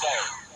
say.